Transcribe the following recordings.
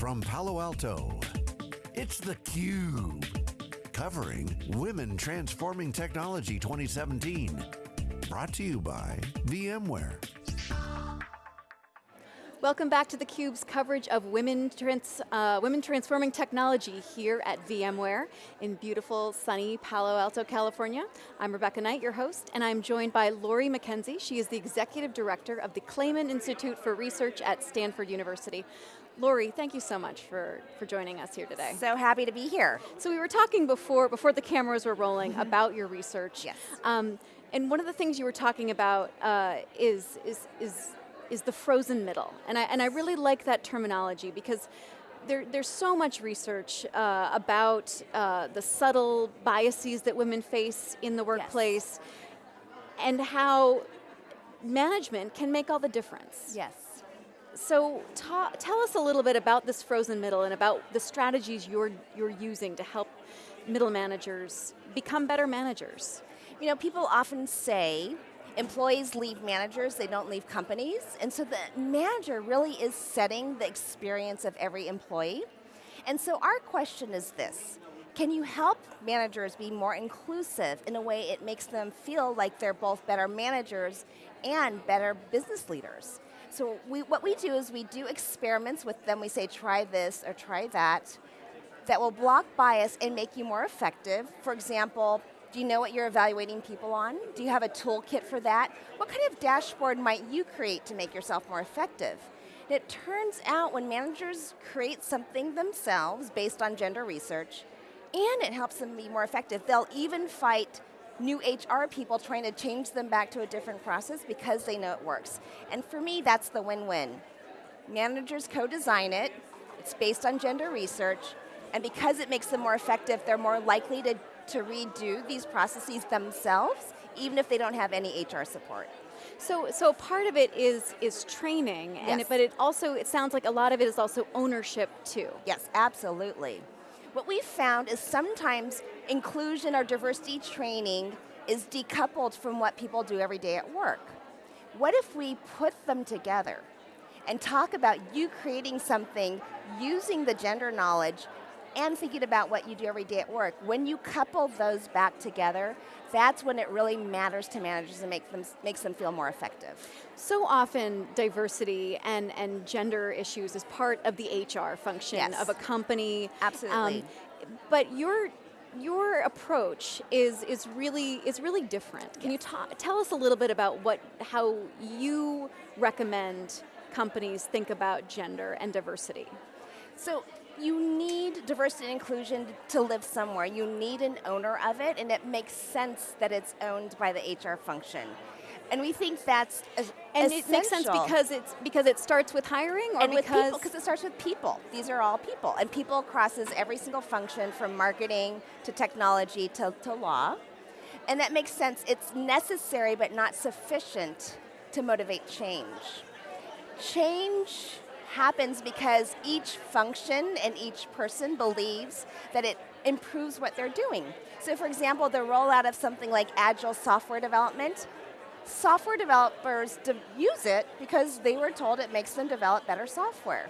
from Palo Alto, it's theCUBE. Covering Women Transforming Technology 2017. Brought to you by VMware. Welcome back to theCUBE's coverage of women, trans, uh, women transforming technology here at VMware in beautiful, sunny Palo Alto, California. I'm Rebecca Knight, your host, and I'm joined by Lori Mackenzie. She is the Executive Director of the Clayman Institute for Research at Stanford University. Lori, thank you so much for, for joining us here today. So happy to be here. So we were talking before, before the cameras were rolling mm -hmm. about your research. Yes. Um, and one of the things you were talking about uh, is, is, is is the frozen middle. And I, and I really like that terminology because there, there's so much research uh, about uh, the subtle biases that women face in the workplace yes. and how management can make all the difference. Yes. So tell us a little bit about this frozen middle and about the strategies you're, you're using to help middle managers become better managers. You know, people often say Employees leave managers, they don't leave companies, and so the manager really is setting the experience of every employee. And so our question is this, can you help managers be more inclusive in a way it makes them feel like they're both better managers and better business leaders? So we, what we do is we do experiments with them, we say try this or try that, that will block bias and make you more effective. For example, do you know what you're evaluating people on? Do you have a toolkit for that? What kind of dashboard might you create to make yourself more effective? And it turns out when managers create something themselves based on gender research, and it helps them be more effective, they'll even fight new HR people trying to change them back to a different process because they know it works. And for me, that's the win-win. Managers co-design it, it's based on gender research, and because it makes them more effective, they're more likely to to redo these processes themselves, even if they don't have any HR support. So, so part of it is is training, yes. and it, but it also it sounds like a lot of it is also ownership too. Yes, absolutely. What we've found is sometimes inclusion or diversity training is decoupled from what people do every day at work. What if we put them together and talk about you creating something using the gender knowledge and thinking about what you do every day at work. When you couple those back together, that's when it really matters to managers and make them, makes them feel more effective. So often diversity and, and gender issues is part of the HR function yes. of a company. Absolutely. Um, but your your approach is is really is really different. Can yes. you tell us a little bit about what how you recommend companies think about gender and diversity? So you need diversity and inclusion to live somewhere. You need an owner of it, and it makes sense that it's owned by the HR function. And we think that's and it makes sense because it's because it starts with hiring, or and because because it starts with people. These are all people, and people crosses every single function from marketing to technology to, to law, and that makes sense. It's necessary but not sufficient to motivate change. Change happens because each function and each person believes that it improves what they're doing. So for example, the rollout of something like agile software development, software developers use it because they were told it makes them develop better software.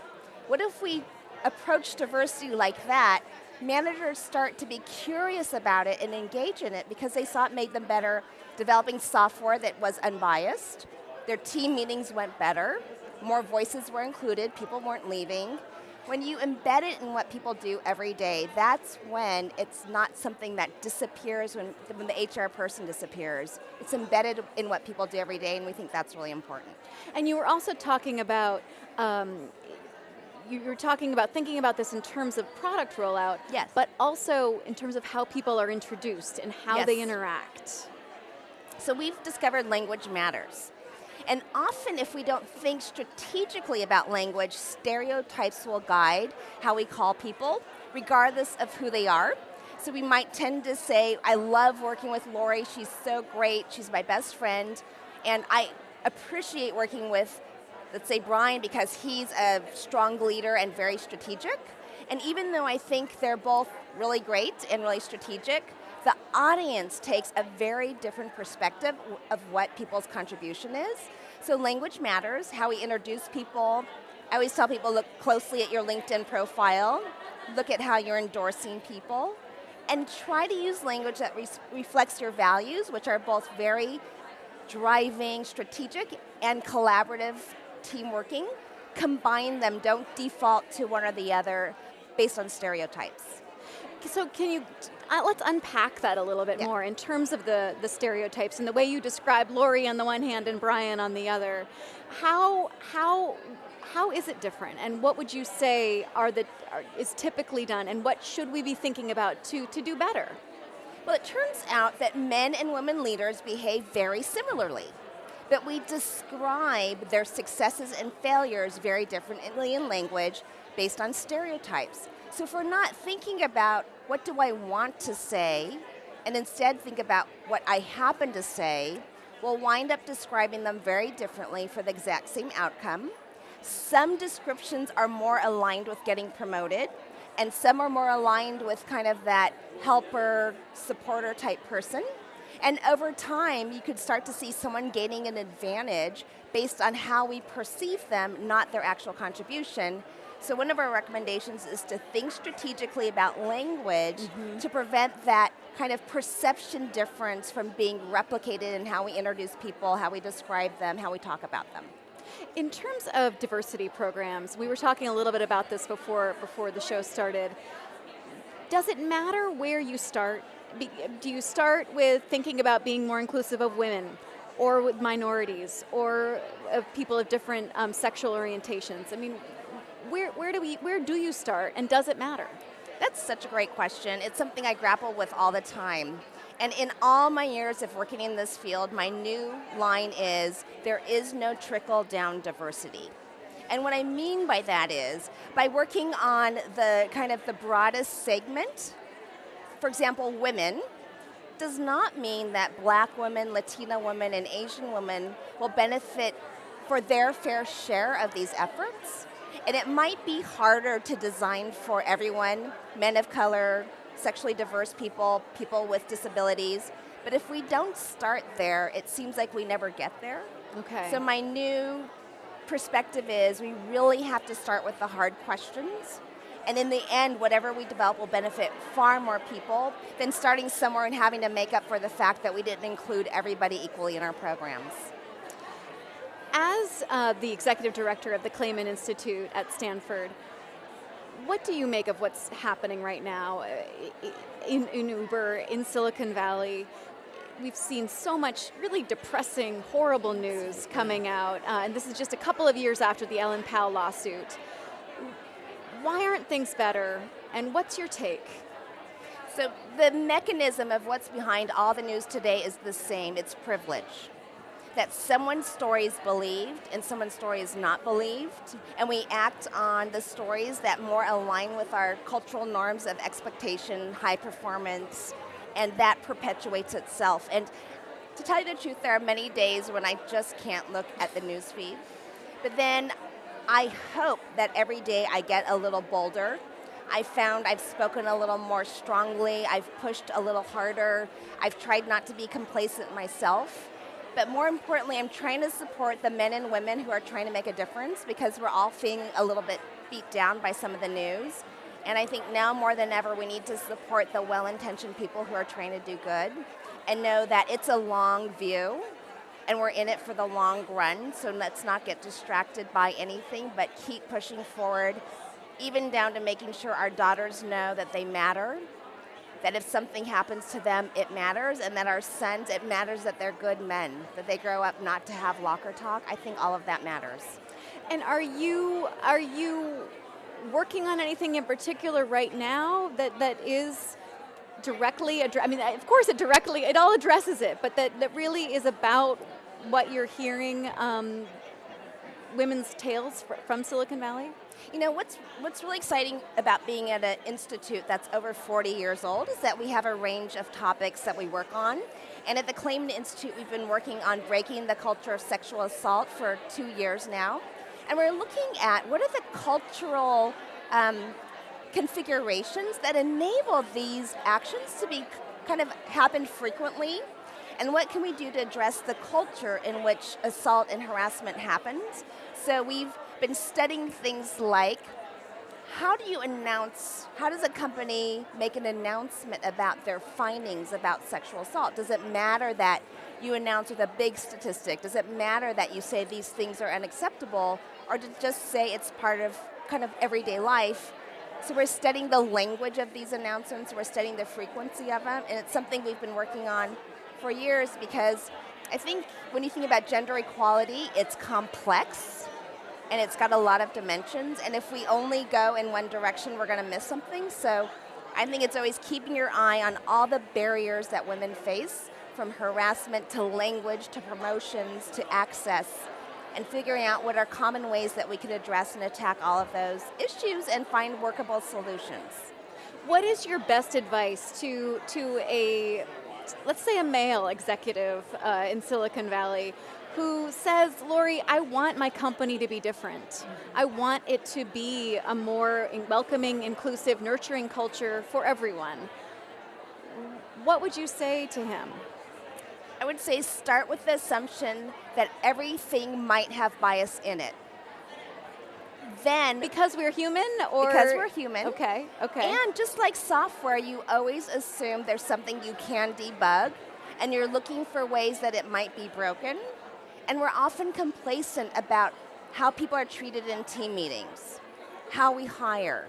What if we approach diversity like that, managers start to be curious about it and engage in it because they saw it made them better developing software that was unbiased, their team meetings went better, more voices were included, people weren't leaving. When you embed it in what people do every day, that's when it's not something that disappears when, when the HR person disappears. It's embedded in what people do every day, and we think that's really important. And you were also talking about um, you were talking about thinking about this in terms of product rollout, yes. but also in terms of how people are introduced and how yes. they interact. So we've discovered language matters. And often if we don't think strategically about language, stereotypes will guide how we call people, regardless of who they are. So we might tend to say, I love working with Lori, she's so great, she's my best friend, and I appreciate working with, let's say Brian, because he's a strong leader and very strategic. And even though I think they're both really great and really strategic, the audience takes a very different perspective of what people's contribution is. So language matters, how we introduce people, I always tell people look closely at your LinkedIn profile, look at how you're endorsing people, and try to use language that re reflects your values, which are both very driving, strategic, and collaborative team working. Combine them, don't default to one or the other based on stereotypes. So can you, uh, let's unpack that a little bit yeah. more in terms of the, the stereotypes and the way you describe Lori on the one hand and Brian on the other. How, how, how is it different and what would you say are the, are, is typically done and what should we be thinking about to, to do better? Well, it turns out that men and women leaders behave very similarly, but we describe their successes and failures very differently in language based on stereotypes. So if we're not thinking about what do I want to say, and instead think about what I happen to say, we'll wind up describing them very differently for the exact same outcome. Some descriptions are more aligned with getting promoted, and some are more aligned with kind of that helper, supporter type person. And over time, you could start to see someone gaining an advantage based on how we perceive them, not their actual contribution, so one of our recommendations is to think strategically about language mm -hmm. to prevent that kind of perception difference from being replicated in how we introduce people, how we describe them, how we talk about them. In terms of diversity programs, we were talking a little bit about this before, before the show started. Does it matter where you start? Do you start with thinking about being more inclusive of women, or with minorities, or of people of different um, sexual orientations? I mean, where, where, do we, where do you start and does it matter? That's such a great question. It's something I grapple with all the time. And in all my years of working in this field, my new line is, there is no trickle down diversity. And what I mean by that is, by working on the kind of the broadest segment, for example, women, does not mean that black women, Latina women, and Asian women will benefit for their fair share of these efforts. And it might be harder to design for everyone, men of color, sexually diverse people, people with disabilities. But if we don't start there, it seems like we never get there. Okay. So my new perspective is we really have to start with the hard questions. And in the end, whatever we develop will benefit far more people than starting somewhere and having to make up for the fact that we didn't include everybody equally in our programs. As uh, the executive director of the Clayman Institute at Stanford, what do you make of what's happening right now uh, in, in Uber, in Silicon Valley? We've seen so much really depressing, horrible news coming out, uh, and this is just a couple of years after the Ellen Pao lawsuit. Why aren't things better, and what's your take? So the mechanism of what's behind all the news today is the same, it's privilege that someone's story is believed and someone's story is not believed, and we act on the stories that more align with our cultural norms of expectation, high performance, and that perpetuates itself. And to tell you the truth, there are many days when I just can't look at the news feed. But then I hope that every day I get a little bolder. I found I've spoken a little more strongly, I've pushed a little harder, I've tried not to be complacent myself. But more importantly, I'm trying to support the men and women who are trying to make a difference because we're all feeling a little bit beat down by some of the news. And I think now more than ever, we need to support the well-intentioned people who are trying to do good and know that it's a long view and we're in it for the long run, so let's not get distracted by anything, but keep pushing forward, even down to making sure our daughters know that they matter that if something happens to them, it matters, and that our sons, it matters that they're good men, that they grow up not to have locker talk. I think all of that matters. And are you are you working on anything in particular right now that that is directly? I mean, of course, it directly it all addresses it, but that that really is about what you're hearing. Um, women's tales fr from Silicon Valley. You know, what's, what's really exciting about being at an institute that's over 40 years old is that we have a range of topics that we work on. And at the Clayman Institute, we've been working on breaking the culture of sexual assault for two years now. And we're looking at what are the cultural um, configurations that enable these actions to be kind of happen frequently and what can we do to address the culture in which assault and harassment happens. So we've been studying things like how do you announce, how does a company make an announcement about their findings about sexual assault? Does it matter that you announce with a big statistic? Does it matter that you say these things are unacceptable? Or to just say it's part of kind of everyday life? So we're studying the language of these announcements, we're studying the frequency of them, and it's something we've been working on for years because I think when you think about gender equality, it's complex and it's got a lot of dimensions. And if we only go in one direction, we're going to miss something. So I think it's always keeping your eye on all the barriers that women face, from harassment to language to promotions to access, and figuring out what are common ways that we can address and attack all of those issues and find workable solutions. What is your best advice to, to a, let's say a male executive uh, in Silicon Valley who says, Lori, I want my company to be different. I want it to be a more welcoming, inclusive, nurturing culture for everyone. What would you say to him? I would say start with the assumption that everything might have bias in it. Then because we're human or because we're human. Okay, okay. And just like software, you always assume there's something you can debug and you're looking for ways that it might be broken and we're often complacent about how people are treated in team meetings, how we hire,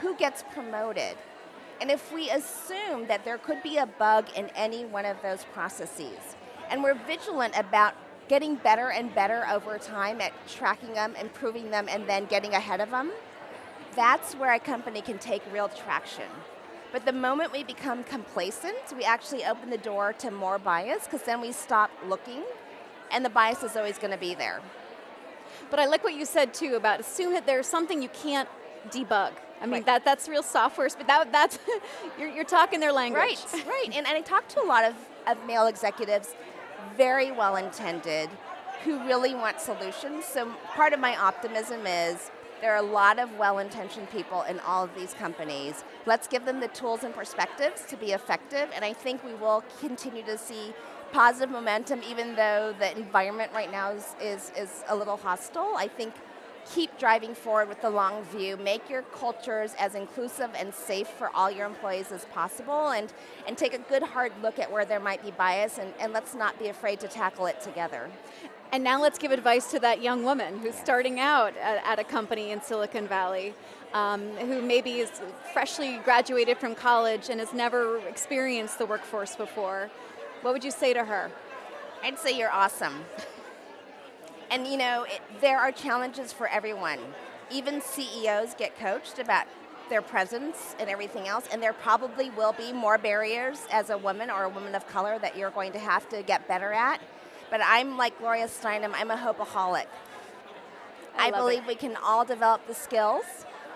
who gets promoted. And if we assume that there could be a bug in any one of those processes, and we're vigilant about getting better and better over time at tracking them, improving them, and then getting ahead of them, that's where a company can take real traction. But the moment we become complacent, we actually open the door to more bias because then we stop looking and the bias is always going to be there. But I like what you said too about assume that there's something you can't debug. I mean, right. that, that's real software, but that, that's, you're, you're talking their language. Right, right. And, and I talk to a lot of, of male executives, very well intended, who really want solutions. So part of my optimism is there are a lot of well intentioned people in all of these companies. Let's give them the tools and perspectives to be effective, and I think we will continue to see positive momentum, even though the environment right now is, is, is a little hostile. I think keep driving forward with the long view. Make your cultures as inclusive and safe for all your employees as possible and, and take a good hard look at where there might be bias and, and let's not be afraid to tackle it together. And now let's give advice to that young woman who's starting out at, at, a company in Silicon Valley, um, who maybe is freshly graduated from college and has never experienced the workforce before. What would you say to her? I'd say you're awesome. and you know, it, there are challenges for everyone. Even CEOs get coached about their presence and everything else, and there probably will be more barriers as a woman or a woman of color that you're going to have to get better at. But I'm like Gloria Steinem, I'm a hopeaholic. I, I believe it. we can all develop the skills.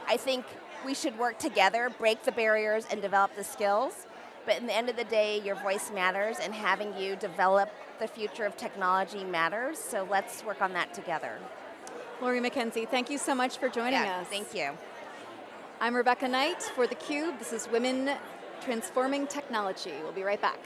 I think we should work together, break the barriers, and develop the skills. But in the end of the day, your voice matters, and having you develop the future of technology matters. So let's work on that together. Lori Mackenzie, thank you so much for joining yeah, us. Thank you. I'm Rebecca Knight for theCUBE. This is Women Transforming Technology. We'll be right back.